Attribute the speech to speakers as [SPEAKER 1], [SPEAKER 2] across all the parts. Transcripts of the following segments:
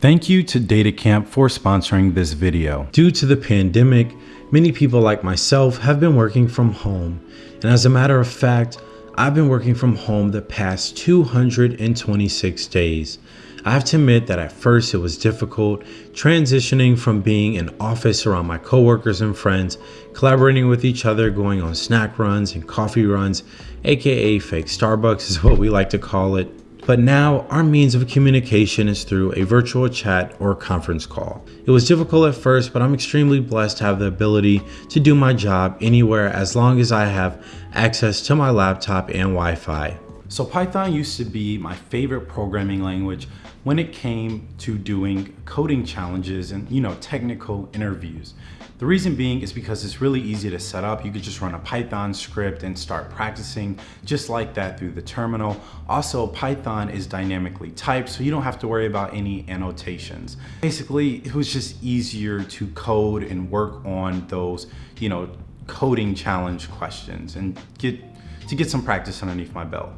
[SPEAKER 1] Thank you to DataCamp for sponsoring this video. Due to the pandemic, many people like myself have been working from home. And as a matter of fact, I've been working from home the past 226 days. I have to admit that at first it was difficult transitioning from being in office around my coworkers and friends, collaborating with each other, going on snack runs and coffee runs, aka fake Starbucks is what we like to call it, but now our means of communication is through a virtual chat or conference call. It was difficult at first, but I'm extremely blessed to have the ability to do my job anywhere as long as I have access to my laptop and Wi-Fi. So Python used to be my favorite programming language when it came to doing coding challenges and you know technical interviews. The reason being is because it's really easy to set up. You could just run a Python script and start practicing just like that through the terminal. Also, Python is dynamically typed, so you don't have to worry about any annotations. Basically, it was just easier to code and work on those, you know, coding challenge questions and get to get some practice underneath my belt.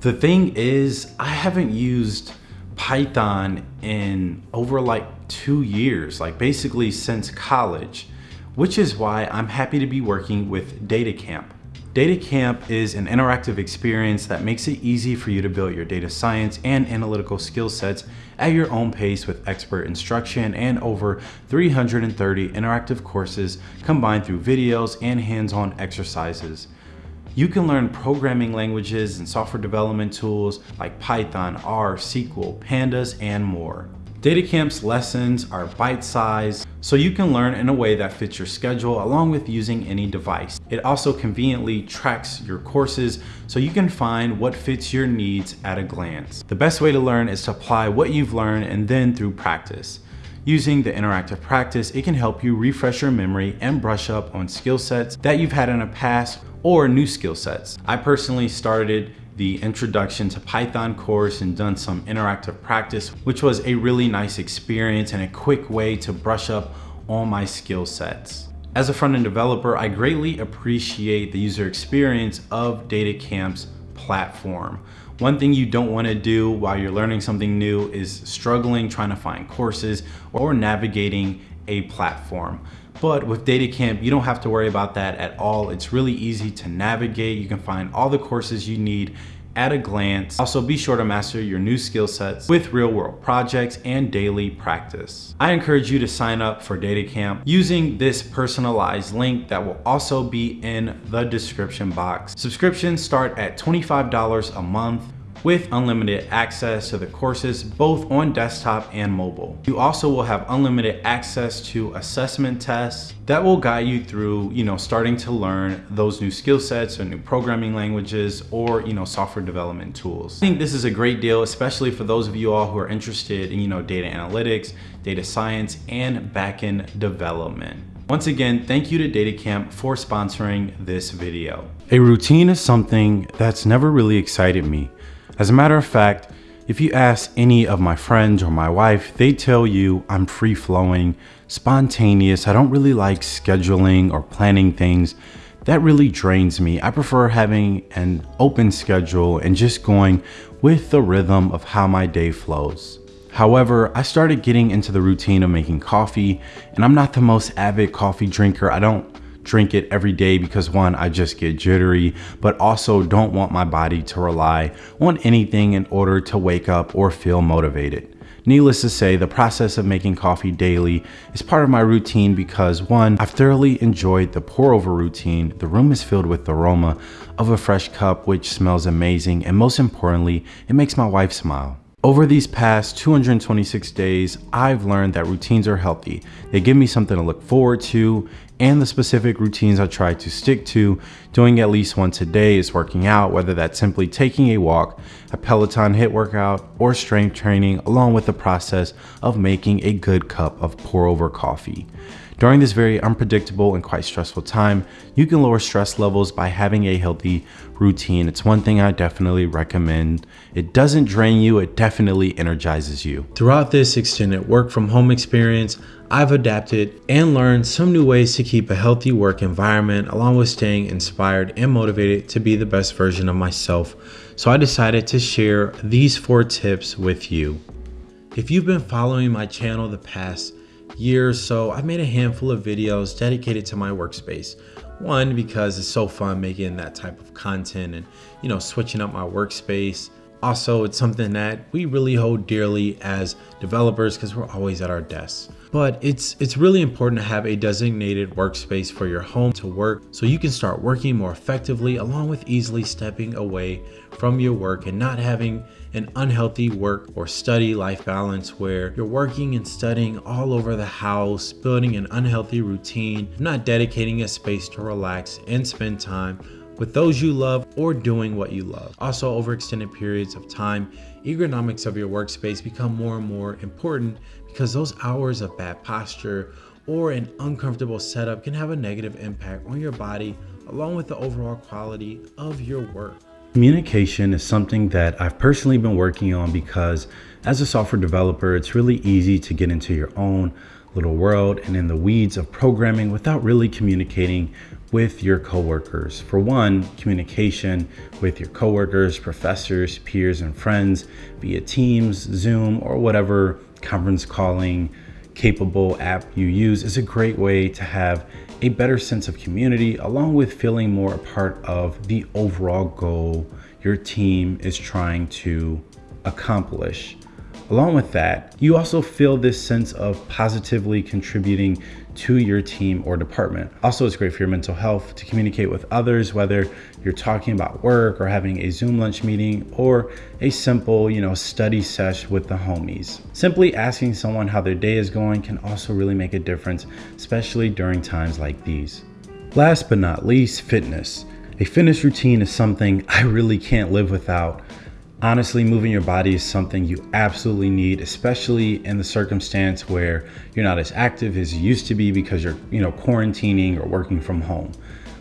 [SPEAKER 1] The thing is, I haven't used Python in over like two years, like basically since college which is why I'm happy to be working with DataCamp. DataCamp is an interactive experience that makes it easy for you to build your data science and analytical skill sets at your own pace with expert instruction and over 330 interactive courses combined through videos and hands-on exercises. You can learn programming languages and software development tools like Python, R, SQL, Pandas, and more. DataCamp's lessons are bite-sized, so you can learn in a way that fits your schedule along with using any device. It also conveniently tracks your courses so you can find what fits your needs at a glance. The best way to learn is to apply what you've learned and then through practice. Using the interactive practice, it can help you refresh your memory and brush up on skill sets that you've had in the past or new skill sets. I personally started the introduction to Python course and done some interactive practice, which was a really nice experience and a quick way to brush up on my skill sets. As a front-end developer, I greatly appreciate the user experience of DataCamp's platform. One thing you don't want to do while you're learning something new is struggling trying to find courses or navigating a platform. But with DataCamp, you don't have to worry about that at all. It's really easy to navigate. You can find all the courses you need at a glance. Also be sure to master your new skill sets with real world projects and daily practice. I encourage you to sign up for DataCamp using this personalized link that will also be in the description box. Subscriptions start at $25 a month with unlimited access to the courses both on desktop and mobile. You also will have unlimited access to assessment tests that will guide you through, you know, starting to learn those new skill sets or new programming languages or, you know, software development tools. I think this is a great deal, especially for those of you all who are interested in, you know, data analytics, data science, and backend development. Once again, thank you to DataCamp for sponsoring this video. A routine is something that's never really excited me. As a matter of fact, if you ask any of my friends or my wife, they tell you I'm free flowing, spontaneous. I don't really like scheduling or planning things. That really drains me. I prefer having an open schedule and just going with the rhythm of how my day flows. However, I started getting into the routine of making coffee and I'm not the most avid coffee drinker. I don't drink it every day because one, I just get jittery, but also don't want my body to rely on anything in order to wake up or feel motivated. Needless to say, the process of making coffee daily is part of my routine because one, I've thoroughly enjoyed the pour over routine. The room is filled with the aroma of a fresh cup, which smells amazing. And most importantly, it makes my wife smile. Over these past 226 days, I've learned that routines are healthy. They give me something to look forward to and the specific routines I try to stick to. Doing at least once a day is working out, whether that's simply taking a walk, a Peloton HIIT workout, or strength training, along with the process of making a good cup of pour over coffee. During this very unpredictable and quite stressful time, you can lower stress levels by having a healthy routine. It's one thing I definitely recommend. It doesn't drain you, it definitely energizes you. Throughout this extended work from home experience, I've adapted and learned some new ways to keep a healthy work environment along with staying inspired and motivated to be the best version of myself. So I decided to share these four tips with you. If you've been following my channel the past year or so, I've made a handful of videos dedicated to my workspace. One, because it's so fun making that type of content and, you know, switching up my workspace. Also, it's something that we really hold dearly as developers because we're always at our desks. But it's it's really important to have a designated workspace for your home to work so you can start working more effectively along with easily stepping away from your work and not having an unhealthy work or study life balance where you're working and studying all over the house, building an unhealthy routine, not dedicating a space to relax and spend time with those you love or doing what you love. Also, over extended periods of time, ergonomics of your workspace become more and more important because those hours of bad posture or an uncomfortable setup can have a negative impact on your body along with the overall quality of your work.
[SPEAKER 2] Communication is something that I've personally been working on because as a software developer, it's really easy to get into your own little world and in the weeds of programming without really communicating with your coworkers. For one, communication with your coworkers, professors, peers, and friends via Teams, Zoom, or whatever conference calling capable app you use is a great way to have a better sense of community along with feeling more a part of the overall goal your team is trying to accomplish. Along with that, you also feel this sense of positively contributing to your team or department. Also, it's great for your mental health to communicate with others, whether you're talking about work or having a Zoom lunch meeting or a simple, you know, study sesh with the homies. Simply asking someone how their day is going can also really make a difference, especially during times like these. Last but not least, fitness. A fitness routine is something I really can't live without. Honestly, moving your body is something you absolutely need, especially in the circumstance where you're not as active as you used to be because you're, you know, quarantining or working from home.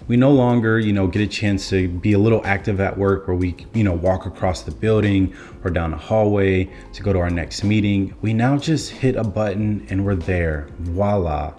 [SPEAKER 2] We no longer, you know, get a chance to be a little active at work where we, you know, walk across the building or down a hallway to go to our next meeting. We now just hit a button and we're there. Voila.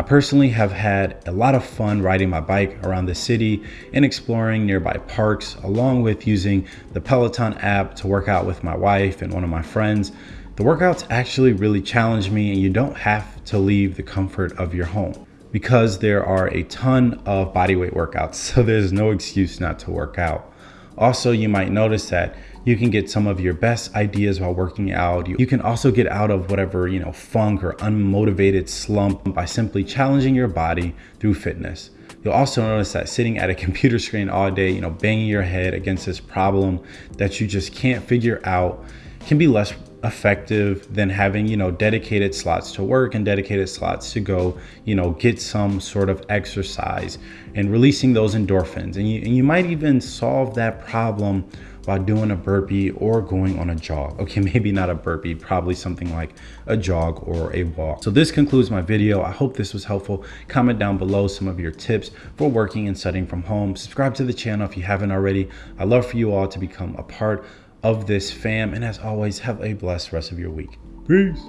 [SPEAKER 2] I personally have had a lot of fun riding my bike around the city and exploring nearby parks, along with using the Peloton app to work out with my wife and one of my friends. The workouts actually really challenge me, and you don't have to leave the comfort of your home because there are a ton of bodyweight workouts, so there's no excuse not to work out. Also, you might notice that you can get some of your best ideas while working out. You, can also get out of whatever, you know, funk or unmotivated slump by simply challenging your body through fitness. You'll also notice that sitting at a computer screen all day, you know, banging your head against this problem that you just can't figure out can be less effective than having you know dedicated slots to work and dedicated slots to go you know get some sort of exercise and releasing those endorphins and you, and you might even solve that problem while doing a burpee or going on a jog. Okay, maybe not a burpee, probably something like a jog or a walk. So this concludes my video. I hope this was helpful. Comment down below some of your tips for working and studying from home. Subscribe to the channel if you haven't already. i love for you all to become a part of this fam. And as always, have a blessed rest of your week. Peace.